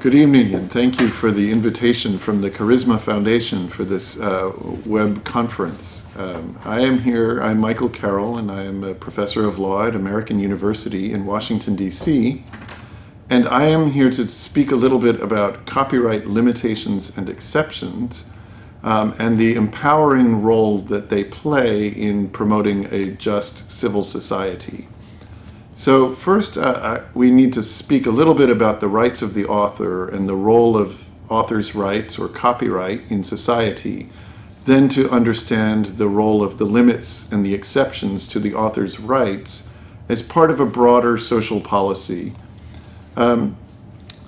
Good evening, and thank you for the invitation from the Karisma Foundation for this uh, web conference. Um, I am here, I'm Michael Carroll, and I am a professor of law at American University in Washington, D.C. And I am here to speak a little bit about copyright limitations and exceptions um, and the empowering role that they play in promoting a just civil society. So first, uh, we need to speak a little bit about the rights of the author and the role of author's rights or copyright in society, then to understand the role of the limits and the exceptions to the author's rights as part of a broader social policy. Um,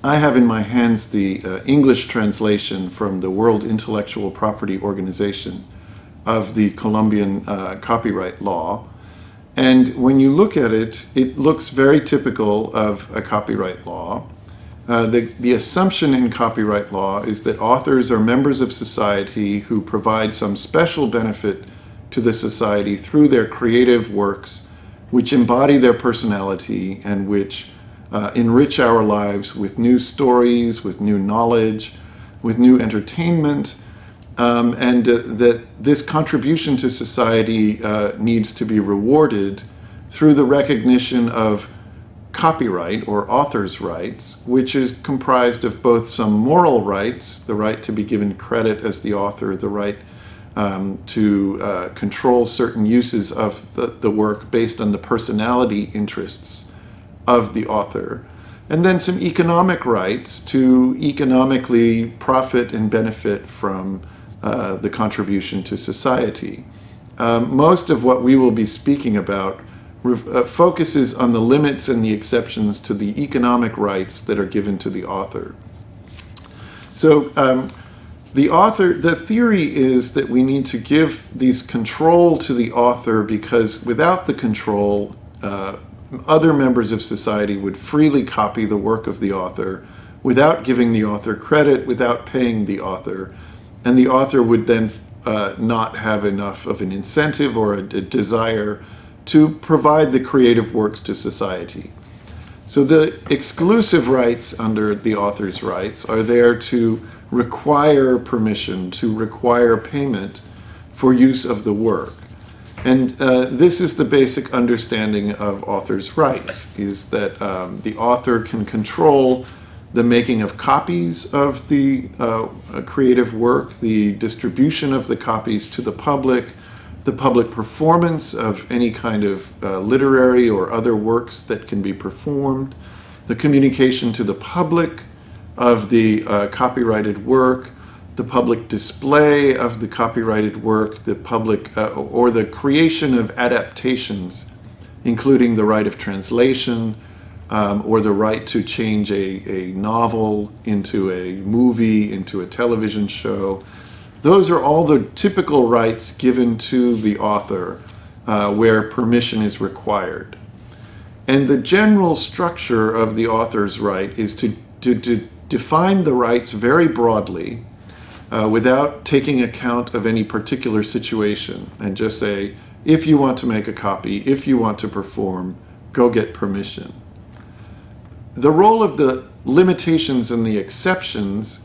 I have in my hands the uh, English translation from the World Intellectual Property Organization of the Colombian uh, copyright law, and when you look at it, it looks very typical of a copyright law. Uh, the, the assumption in copyright law is that authors are members of society who provide some special benefit to the society through their creative works, which embody their personality and which uh, enrich our lives with new stories, with new knowledge, with new entertainment, um, and uh, that this contribution to society uh, needs to be rewarded through the recognition of copyright or author's rights, which is comprised of both some moral rights, the right to be given credit as the author, the right um, to uh, control certain uses of the, the work based on the personality interests of the author, and then some economic rights to economically profit and benefit from uh, the contribution to society. Um, most of what we will be speaking about uh, focuses on the limits and the exceptions to the economic rights that are given to the author. So um, the author, the theory is that we need to give these control to the author because without the control, uh, other members of society would freely copy the work of the author without giving the author credit, without paying the author and the author would then uh, not have enough of an incentive or a, a, desire to provide the creative works to society. So the exclusive rights under the author's rights are there to require permission, to require payment for use of the work. And uh, this is the basic understanding of author's rights, is that um, the author can control the making of copies of the uh, creative work, the distribution of the copies to the public, the public performance of any kind of uh, literary or other works that can be performed, the communication to the public of the uh, copyrighted work, the public display of the copyrighted work, the public uh, or the creation of adaptations, including the right of translation, um, or the right to change a, a novel into a movie, into a television show. Those are all the typical rights given to the author uh, where permission is required. And the general structure of the author's right is to, to, to define the rights very broadly uh, without taking account of any particular situation and just say, if you want to make a copy, if you want to perform, go get permission the role of the limitations and the exceptions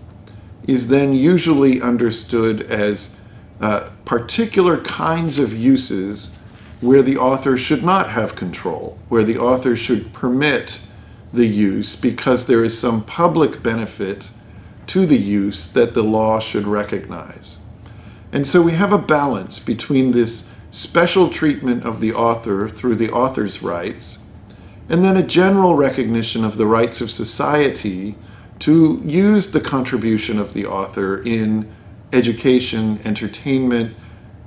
is then usually understood as uh, particular kinds of uses where the author should not have control, where the author should permit the use because there is some public benefit to the use that the law should recognize. And so we have a balance between this special treatment of the author through the author's rights and then a general recognition of the rights of society to use the contribution of the author in education, entertainment,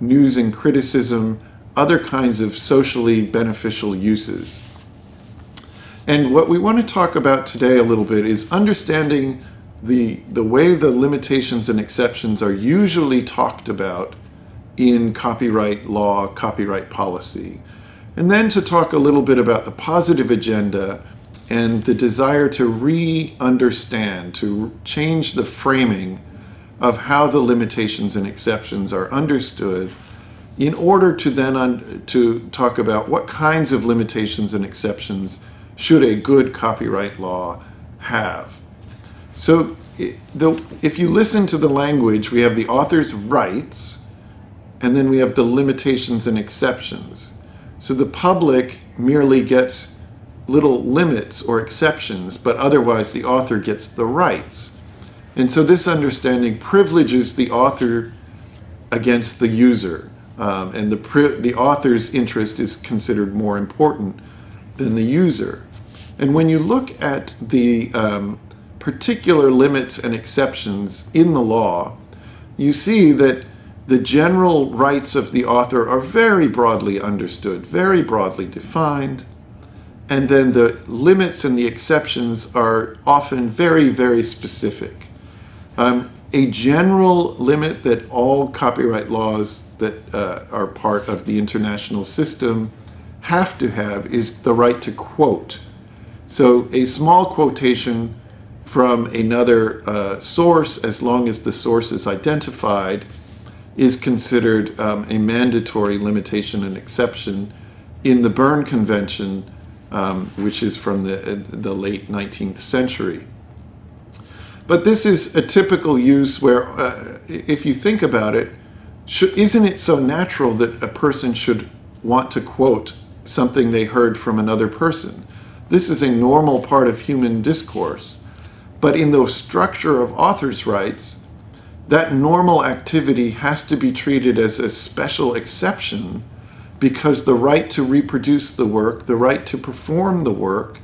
news and criticism, other kinds of socially beneficial uses. And what we want to talk about today a little bit is understanding the, the way the limitations and exceptions are usually talked about in copyright law, copyright policy. And then to talk a little bit about the positive agenda and the desire to re-understand, to change the framing of how the limitations and exceptions are understood in order to then to talk about what kinds of limitations and exceptions should a good copyright law have. So the, if you listen to the language, we have the author's rights, and then we have the limitations and exceptions. So the public merely gets little limits or exceptions, but otherwise the author gets the rights. And so this understanding privileges the author against the user, um, and the, the author's interest is considered more important than the user. And when you look at the um, particular limits and exceptions in the law, you see that the general rights of the author are very broadly understood, very broadly defined, and then the limits and the exceptions are often very, very specific. Um, a general limit that all copyright laws that uh, are part of the international system have to have is the right to quote. So a small quotation from another uh, source, as long as the source is identified, is considered um, a mandatory limitation and exception in the Berne Convention, um, which is from the, uh, the late 19th century. But this is a typical use where, uh, if you think about it, isn't it so natural that a person should want to quote something they heard from another person? This is a normal part of human discourse. But in the structure of author's rights, that normal activity has to be treated as a special exception because the right to reproduce the work, the right to perform the work,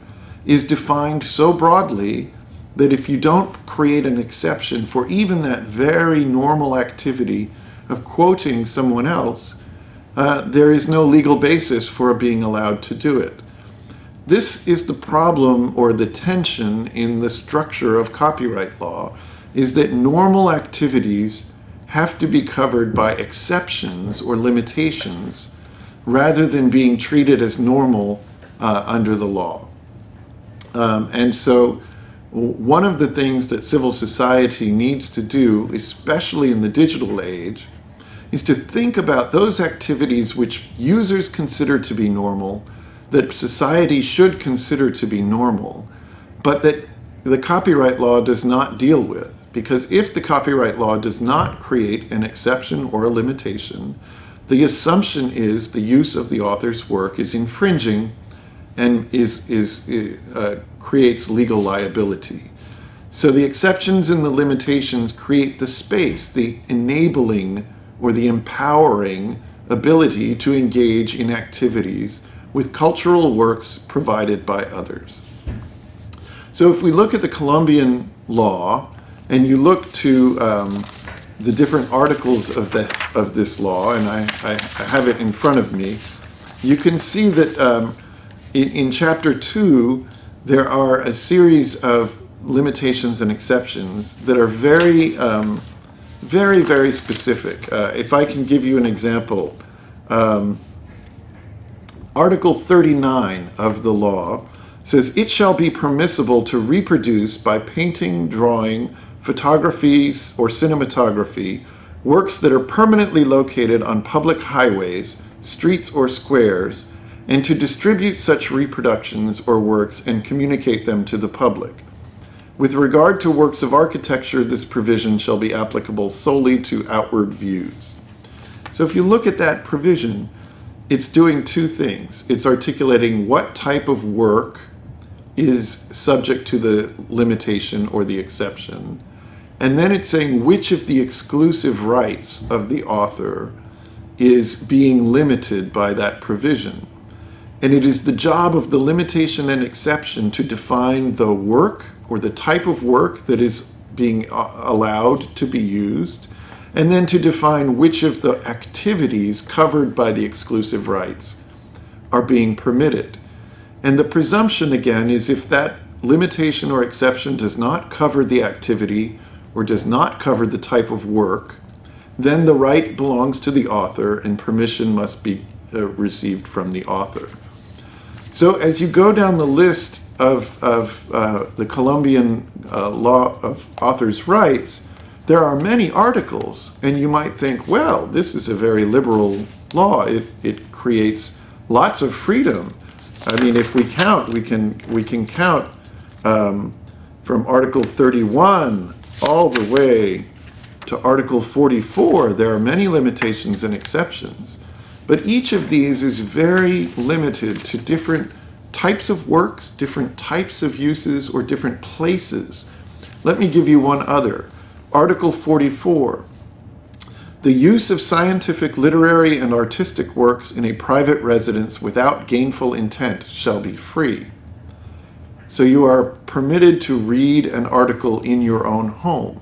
is defined so broadly that if you don't create an exception for even that very normal activity of quoting someone else, uh, there is no legal basis for being allowed to do it. This is the problem or the tension in the structure of copyright law, is that normal activities have to be covered by exceptions or limitations rather than being treated as normal uh, under the law. Um, and so one of the things that civil society needs to do, especially in the digital age, is to think about those activities which users consider to be normal that society should consider to be normal, but that the copyright law does not deal with. Because if the copyright law does not create an exception or a limitation, the assumption is the use of the author's work is infringing and is, is, uh, creates legal liability. So the exceptions and the limitations create the space, the enabling or the empowering ability to engage in activities with cultural works provided by others. So if we look at the Colombian law, and you look to um, the different articles of, the, of this law, and I, I, I, have it in front of me, you can see that um, in, in chapter 2, there are a series of limitations and exceptions that are very, um, very, very specific. Uh, if I can give you an example, um, Article 39 of the law says, It shall be permissible to reproduce by painting, drawing, photographies, or cinematography works that are permanently located on public highways, streets, or squares, and to distribute such reproductions or works and communicate them to the public. With regard to works of architecture, this provision shall be applicable solely to outward views. So if you look at that provision, it's doing two things. It's articulating what type of work is subject to the limitation or the exception. And then it's saying which of the exclusive rights of the author is being limited by that provision. And it is the job of the limitation and exception to define the work or the type of work that is being uh, allowed to be used and then to define which of the activities covered by the exclusive rights are being permitted. And the presumption, again, is if that limitation or exception does not cover the activity or does not cover the type of work, then the right belongs to the author and permission must be uh, received from the author. So as you go down the list of, of uh, the Colombian uh, law of author's rights, there are many articles, and you might think, well, this is a very liberal law. It, it creates lots of freedom. I mean, if we count, we can, we can count um, from Article 31 all the way to Article 44, there are many limitations and exceptions. But each of these is very limited to different types of works, different types of uses, or different places. Let me give you one other. Article 44. The use of scientific, literary, and artistic works in a private residence without gainful intent shall be free. So you are permitted to read an article in your own home.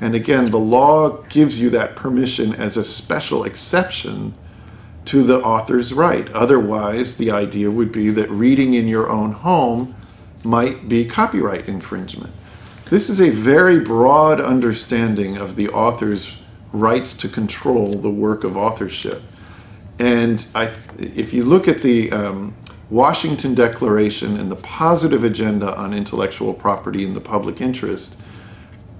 And again, the law gives you that permission as a special exception to the author's right. Otherwise, the idea would be that reading in your own home might be copyright infringement. This is a very broad understanding of the author's rights to control the work of authorship. And I, if you look at the um, Washington Declaration and the positive agenda on intellectual property in the public interest,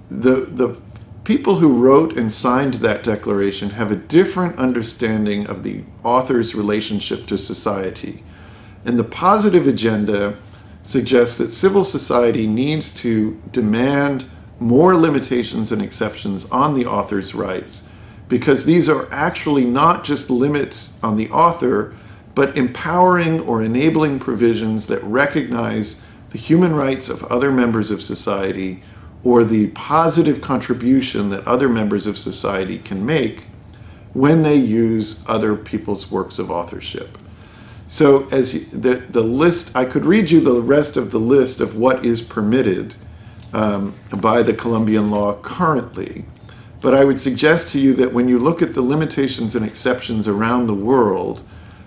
the, the people who wrote and signed that declaration have a different understanding of the author's relationship to society. And the positive agenda suggests that civil society needs to demand more limitations and exceptions on the author's rights because these are actually not just limits on the author, but empowering or enabling provisions that recognize the human rights of other members of society or the positive contribution that other members of society can make when they use other people's works of authorship. So as the, the list, I could read you the rest of the list of what is permitted um, by the Colombian law currently. But I would suggest to you that when you look at the limitations and exceptions around the world,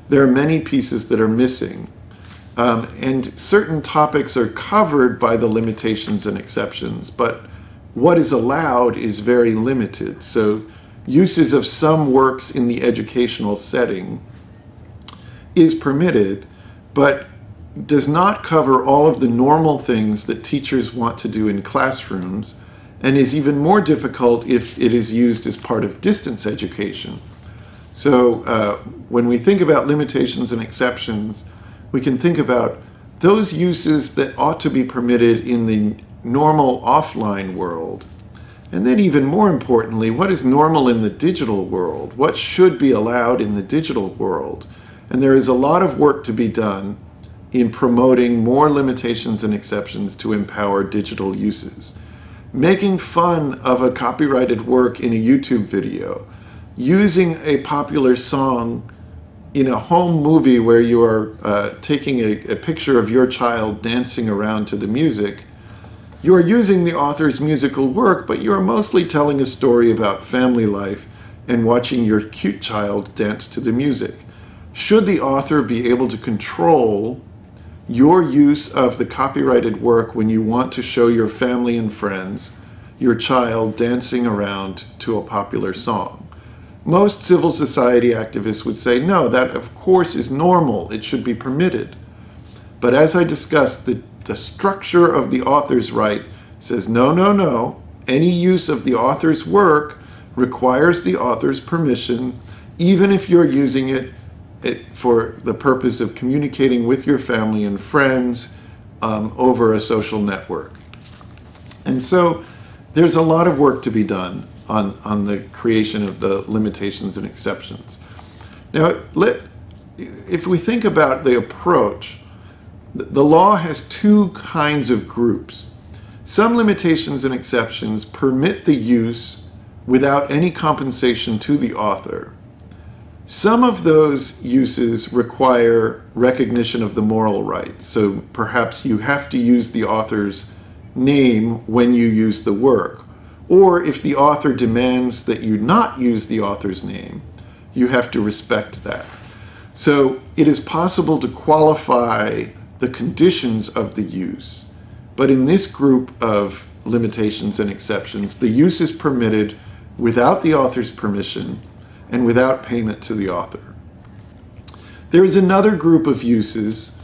there are many pieces that are missing. Um, and certain topics are covered by the limitations and exceptions, but what is allowed is very limited. So uses of some works in the educational setting is permitted, but does not cover all of the normal things that teachers want to do in classrooms and is even more difficult if it is used as part of distance education. So uh, when we think about limitations and exceptions, we can think about those uses that ought to be permitted in the normal offline world. And then even more importantly, what is normal in the digital world? What should be allowed in the digital world? And there is a lot of work to be done in promoting more limitations and exceptions to empower digital uses. Making fun of a copyrighted work in a YouTube video, using a popular song in a home movie where you are uh, taking a, a picture of your child dancing around to the music, you are using the author's musical work, but you are mostly telling a story about family life and watching your cute child dance to the music. Should the author be able to control your use of the copyrighted work when you want to show your family and friends your child dancing around to a popular song? Most civil society activists would say, no, that of course is normal. It should be permitted. But as I discussed, the, the structure of the author's right says, no, no, no. Any use of the author's work requires the author's permission, even if you're using it, it for the purpose of communicating with your family and friends um, over a social network. And so there's a lot of work to be done on, on the creation of the limitations and exceptions. Now, let, if we think about the approach, the law has two kinds of groups. Some limitations and exceptions permit the use without any compensation to the author. Some of those uses require recognition of the moral right. So perhaps you have to use the author's name when you use the work. Or if the author demands that you not use the author's name, you have to respect that. So it is possible to qualify the conditions of the use. But in this group of limitations and exceptions, the use is permitted without the author's permission and without payment to the author. There is another group of uses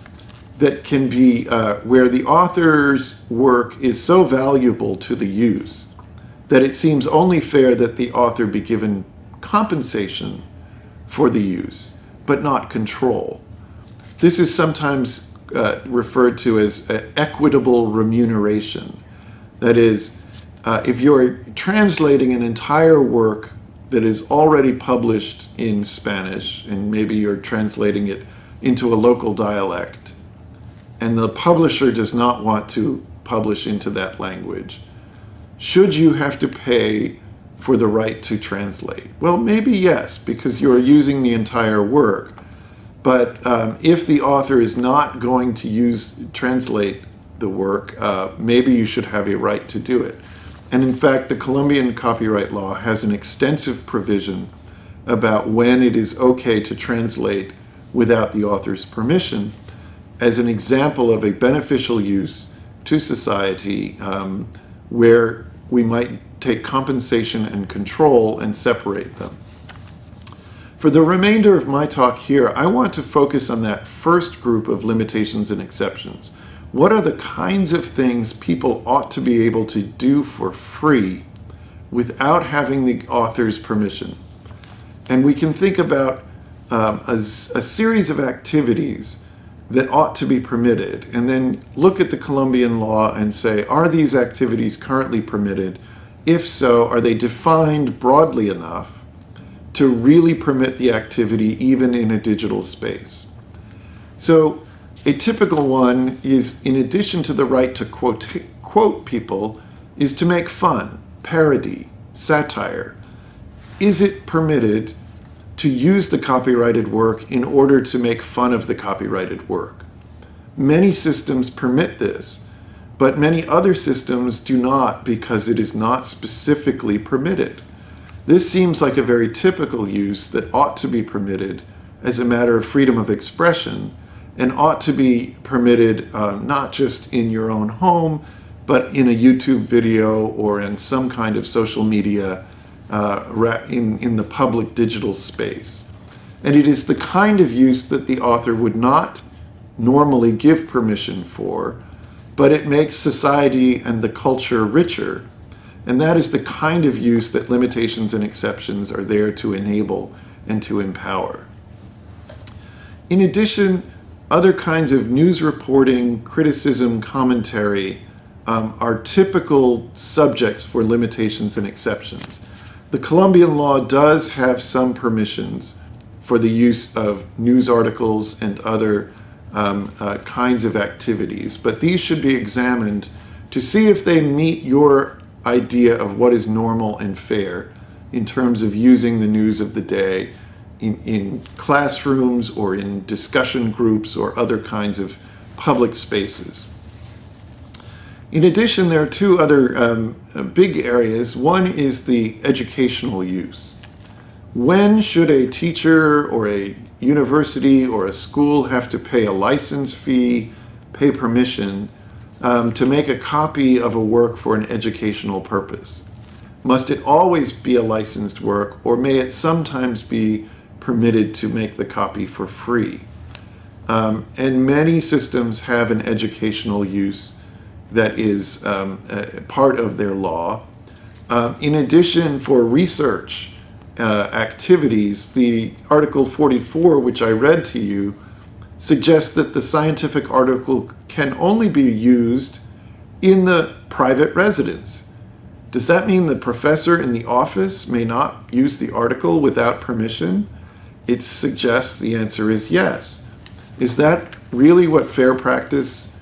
that can be uh, where the author's work is so valuable to the use that it seems only fair that the author be given compensation for the use, but not control. This is sometimes uh, referred to as uh, equitable remuneration. That is, uh, if you're translating an entire work that is already published in Spanish, and maybe you're translating it into a local dialect, and the publisher does not want to publish into that language, should you have to pay for the right to translate? Well, maybe yes, because you're using the entire work. But um, if the author is not going to use translate the work, uh, maybe you should have a right to do it. And in fact, the Colombian copyright law has an extensive provision about when it is okay to translate without the author's permission as an example of a beneficial use to society um, where we might take compensation and control and separate them. For the remainder of my talk here, I want to focus on that first group of limitations and exceptions. What are the kinds of things people ought to be able to do for free without having the author's permission? And we can think about um, a, a series of activities that ought to be permitted and then look at the Colombian law and say, are these activities currently permitted? If so, are they defined broadly enough to really permit the activity even in a digital space? So a typical one is, in addition to the right to quote, quote people, is to make fun, parody, satire. Is it permitted to use the copyrighted work in order to make fun of the copyrighted work. Many systems permit this, but many other systems do not because it is not specifically permitted. This seems like a very typical use that ought to be permitted as a matter of freedom of expression and ought to be permitted uh, not just in your own home, but in a YouTube video or in some kind of social media uh, in, in the public digital space. And it is the kind of use that the author would not normally give permission for, but it makes society and the culture richer. And that is the kind of use that limitations and exceptions are there to enable and to empower. In addition, other kinds of news reporting, criticism, commentary um, are typical subjects for limitations and exceptions. The Colombian law does have some permissions for the use of news articles and other um, uh, kinds of activities, but these should be examined to see if they meet your idea of what is normal and fair in terms of using the news of the day in, in classrooms or in discussion groups or other kinds of public spaces. In addition, there are two other um, uh, big areas. One is the educational use. When should a teacher or a university or a school have to pay a license fee, pay permission um, to make a copy of a work for an educational purpose? Must it always be a licensed work or may it sometimes be permitted to make the copy for free? Um, and many systems have an educational use that is um, part of their law. Uh, in addition, for research uh, activities, the Article 44, which I read to you, suggests that the scientific article can only be used in the private residence. Does that mean the professor in the office may not use the article without permission? It suggests the answer is yes. Is that really what fair practice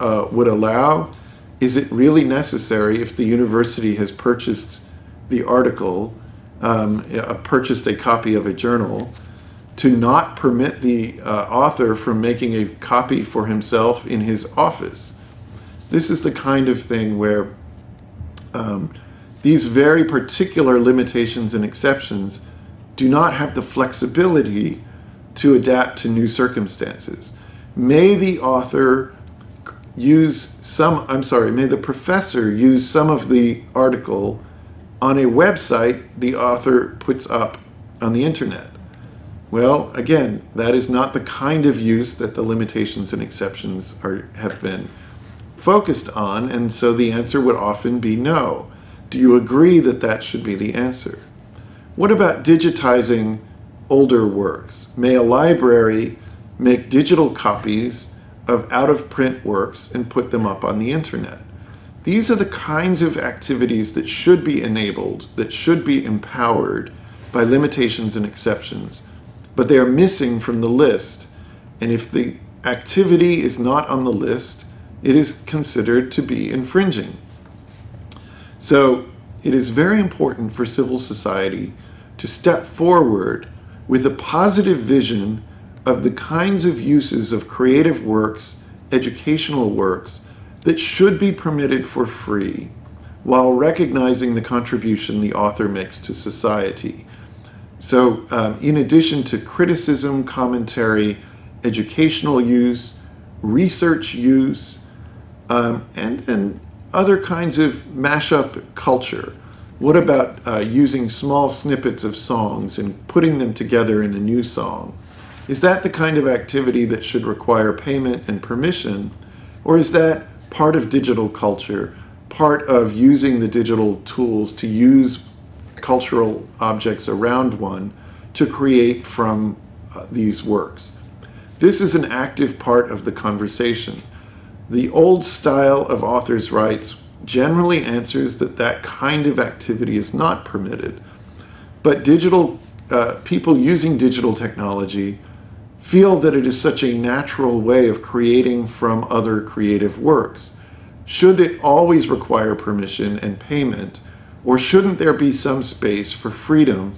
uh, would allow, is it really necessary if the university has purchased the article, um, uh, purchased a copy of a journal, to not permit the uh, author from making a copy for himself in his office? This is the kind of thing where um, these very particular limitations and exceptions do not have the flexibility to adapt to new circumstances. May the author use some, I'm sorry, may the professor use some of the article on a website the author puts up on the internet. Well, again, that is not the kind of use that the limitations and exceptions are, have been focused on, and so the answer would often be no. Do you agree that that should be the answer? What about digitizing older works? May a library make digital copies of out-of-print works and put them up on the internet. these are the kinds of activities that should be enabled, that should be empowered by limitations and exceptions, but they are missing from the list. And if the activity is not on the list, it is considered to be infringing. So it is very important for civil society to step forward with a positive vision of the kinds of uses of creative works, educational works, that should be permitted for free while recognizing the contribution the author makes to society. So um, in addition to criticism, commentary, educational use, research use, um, and then other kinds of mashup culture. What about uh, using small snippets of songs and putting them together in a new song? Is that the kind of activity that should require payment and permission? Or is that part of digital culture, part of using the digital tools to use cultural objects around one to create from uh, these works. This is an active part of the conversation. The old style of author's rights generally answers that that kind of activity is not permitted. But digital uh, people using digital technology feel that it is such a natural way of creating from other creative works. Should it always require permission and payment, or shouldn't there be some space for freedom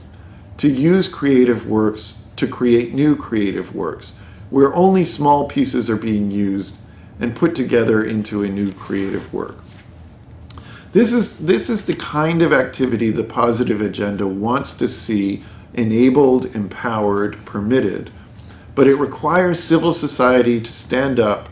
to use creative works to create new creative works, where only small pieces are being used and put together into a new creative work? This is, this is the kind of activity the positive agenda wants to see enabled, empowered, permitted but it requires civil society to stand up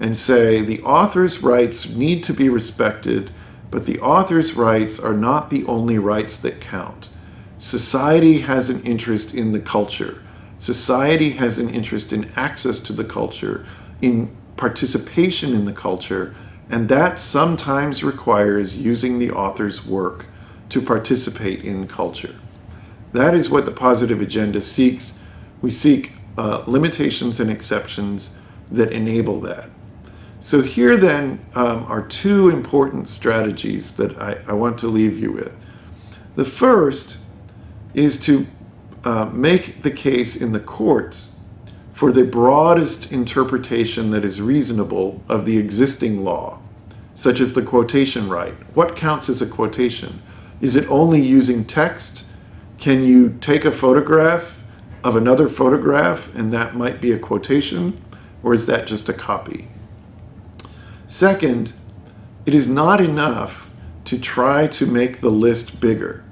and say the author's rights need to be respected, but the author's rights are not the only rights that count. Society has an interest in the culture. Society has an interest in access to the culture, in participation in the culture, and that sometimes requires using the author's work to participate in culture. That is what the positive agenda seeks. We seek uh, limitations and exceptions that enable that. So here then um, are two important strategies that I, I, want to leave you with. The first is to uh, make the case in the courts for the broadest interpretation that is reasonable of the existing law, such as the quotation right. What counts as a quotation? Is it only using text? Can you take a photograph of another photograph and that might be a quotation, or is that just a copy? Second, it is not enough to try to make the list bigger.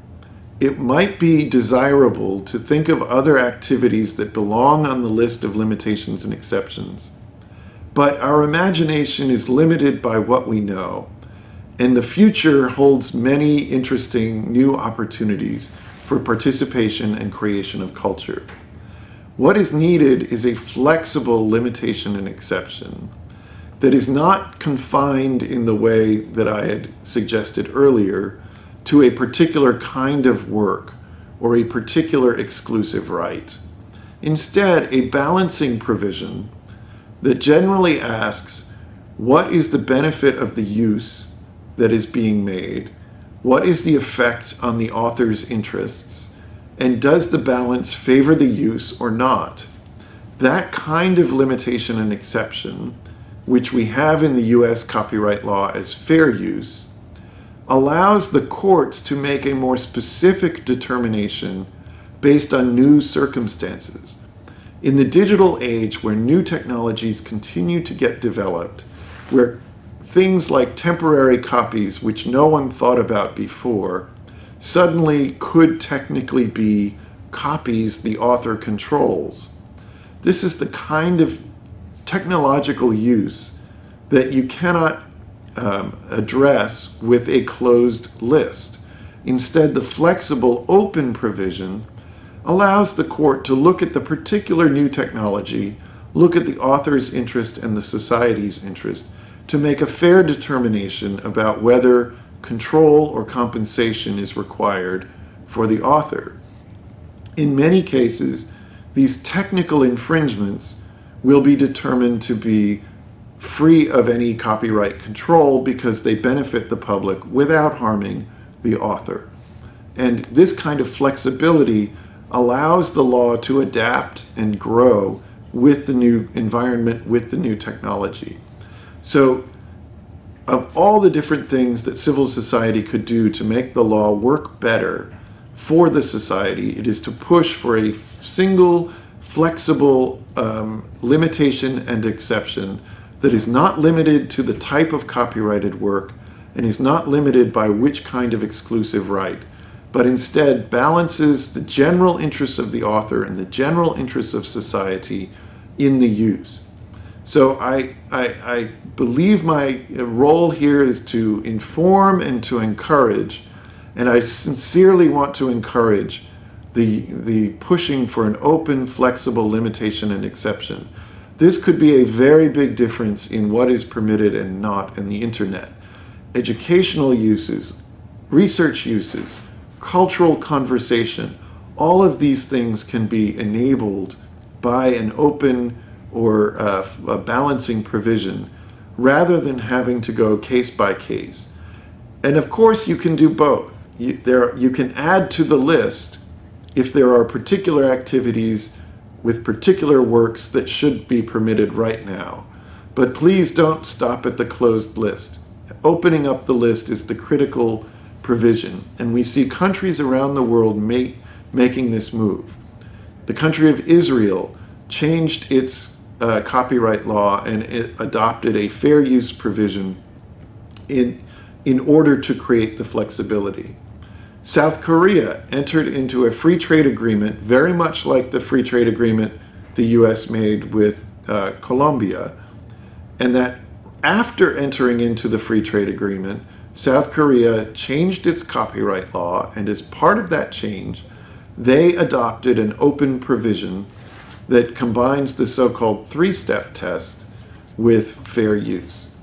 It might be desirable to think of other activities that belong on the list of limitations and exceptions. But our imagination is limited by what we know, and the future holds many interesting new opportunities for participation and creation of culture. What is needed is a flexible limitation and exception that is not confined in the way that I had suggested earlier to a particular kind of work or a particular exclusive right. Instead, a balancing provision that generally asks, what is the benefit of the use that is being made? What is the effect on the author's interests? And does the balance favor the use or not? That kind of limitation and exception, which we have in the US copyright law as fair use, allows the courts to make a more specific determination based on new circumstances. In the digital age where new technologies continue to get developed, where things like temporary copies, which no one thought about before, suddenly could technically be copies the author controls. This is the kind of technological use that you cannot um, address with a closed list. Instead, the flexible open provision allows the court to look at the particular new technology, look at the author's interest and the society's interest, to make a fair determination about whether control or compensation is required for the author. In many cases, these technical infringements will be determined to be free of any copyright control because they benefit the public without harming the author. And this kind of flexibility allows the law to adapt and grow with the new environment, with the new technology. So of all the different things that civil society could do to make the law work better for the society, it is to push for a single, flexible um, limitation and exception that is not limited to the type of copyrighted work and is not limited by which kind of exclusive right, but instead balances the general interests of the author and the general interests of society in the use. So I, I, I believe my role here is to inform and to encourage, and I sincerely want to encourage the, the pushing for an open, flexible limitation and exception. This could be a very big difference in what is permitted and not in the internet. Educational uses, research uses, cultural conversation, all of these things can be enabled by an open or a balancing provision rather than having to go case by case. And of course you can do both. You, there, you can add to the list if there are particular activities with particular works that should be permitted right now. But please don't stop at the closed list. Opening up the list is the critical provision. And we see countries around the world make, making this move. The country of Israel changed its uh, copyright law and it adopted a fair use provision in, in order to create the flexibility. South Korea entered into a free trade agreement very much like the free trade agreement the US made with uh, Colombia, and that after entering into the free trade agreement, South Korea changed its copyright law, and as part of that change, they adopted an open provision that combines the so-called three-step test with fair use.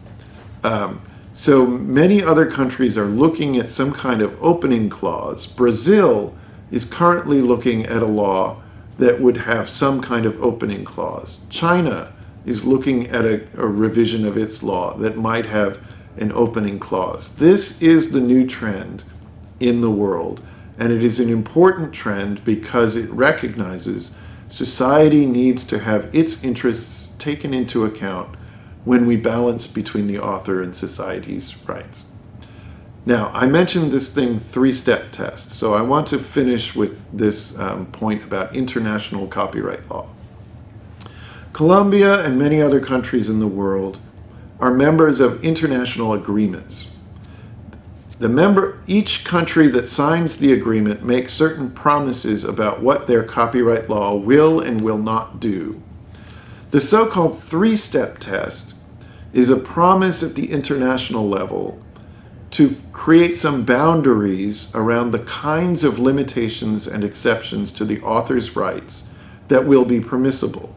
Um, so many other countries are looking at some kind of opening clause. Brazil is currently looking at a law that would have some kind of opening clause. China is looking at a, a revision of its law that might have an opening clause. This is the new trend in the world, and it is an important trend because it recognizes Society needs to have its interests taken into account when we balance between the author and society's rights. Now, I mentioned this thing three-step test, so I want to finish with this um, point about international copyright law. Colombia and many other countries in the world are members of international agreements the member, each country that signs the agreement makes certain promises about what their copyright law will and will not do. The so-called three-step test is a promise at the international level to create some boundaries around the kinds of limitations and exceptions to the author's rights that will be permissible.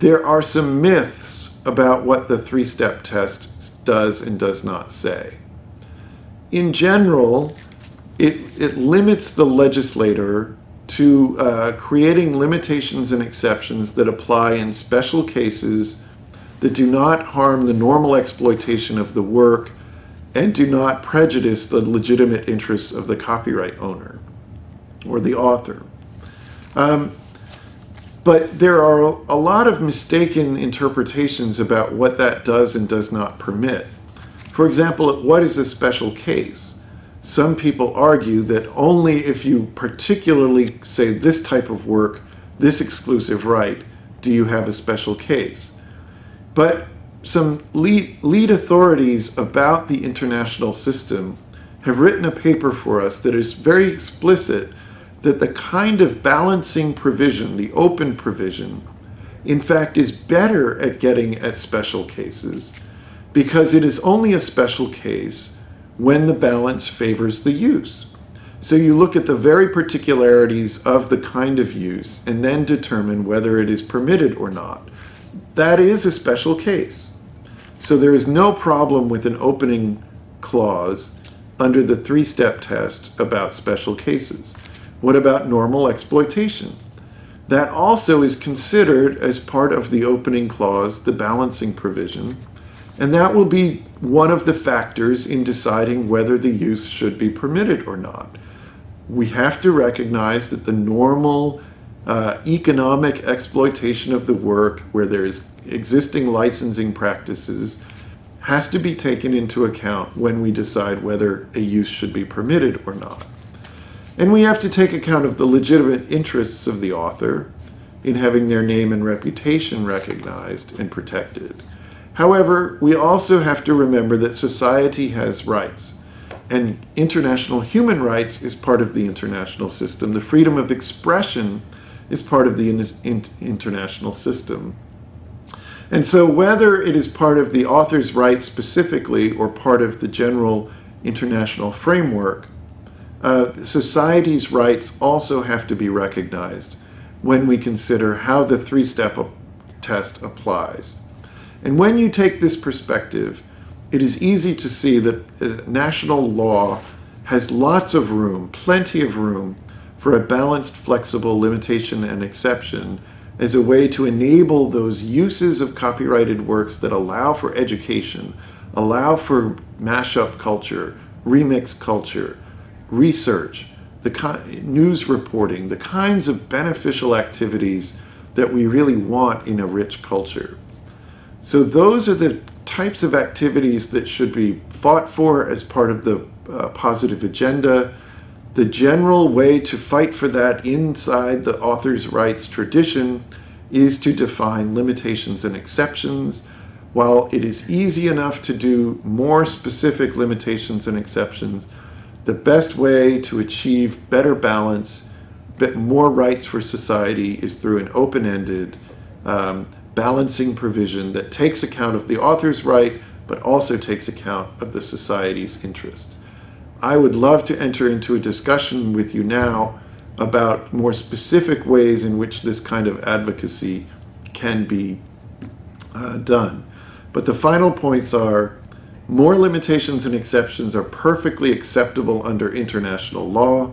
There are some myths about what the three-step test does and does not say in general, it, it limits the legislator to uh, creating limitations and exceptions that apply in special cases that do not harm the normal exploitation of the work and do not prejudice the legitimate interests of the copyright owner or the author. Um, but there are a lot of mistaken interpretations about what that does and does not permit. For example, what is a special case? Some people argue that only if you particularly say this type of work, this exclusive right, do you have a special case. But some lead, lead authorities about the international system have written a paper for us that is very explicit that the kind of balancing provision, the open provision, in fact is better at getting at special cases because it is only a special case when the balance favors the use. So you look at the very particularities of the kind of use and then determine whether it is permitted or not. That is a special case. So there is no problem with an opening clause under the three-step test about special cases. What about normal exploitation? That also is considered as part of the opening clause, the balancing provision, and that will be one of the factors in deciding whether the use should be permitted or not. We have to recognize that the normal uh, economic exploitation of the work where there is existing licensing practices has to be taken into account when we decide whether a use should be permitted or not. And we have to take account of the legitimate interests of the author in having their name and reputation recognized and protected. However, we also have to remember that society has rights, and international human rights is part of the international system. The freedom of expression is part of the in in international system. And so whether it is part of the author's rights specifically or part of the general international framework, uh, society's rights also have to be recognized when we consider how the three-step test applies. And when you take this perspective, it is easy to see that uh, national law has lots of room, plenty of room, for a balanced, flexible limitation and exception as a way to enable those uses of copyrighted works that allow for education, allow for mashup culture, remix culture, research, the news reporting, the kinds of beneficial activities that we really want in a rich culture. So those are the types of activities that should be fought for as part of the uh, positive agenda. The general way to fight for that inside the author's rights tradition is to define limitations and exceptions. While it is easy enough to do more specific limitations and exceptions, the best way to achieve better balance, more rights for society is through an open-ended, um, balancing provision that takes account of the author's right, but also takes account of the society's interest. I would love to enter into a discussion with you now about more specific ways in which this kind of advocacy can be uh, done. But the final points are more limitations and exceptions are perfectly acceptable under international law.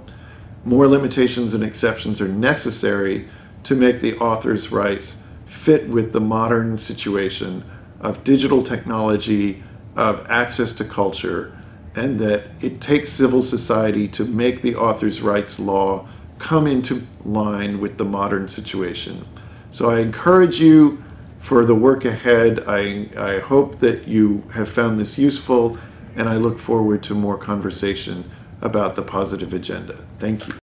More limitations and exceptions are necessary to make the author's rights fit with the modern situation of digital technology, of access to culture, and that it takes civil society to make the author's rights law come into line with the modern situation. So I encourage you for the work ahead. I, I hope that you have found this useful and I look forward to more conversation about the positive agenda. Thank you.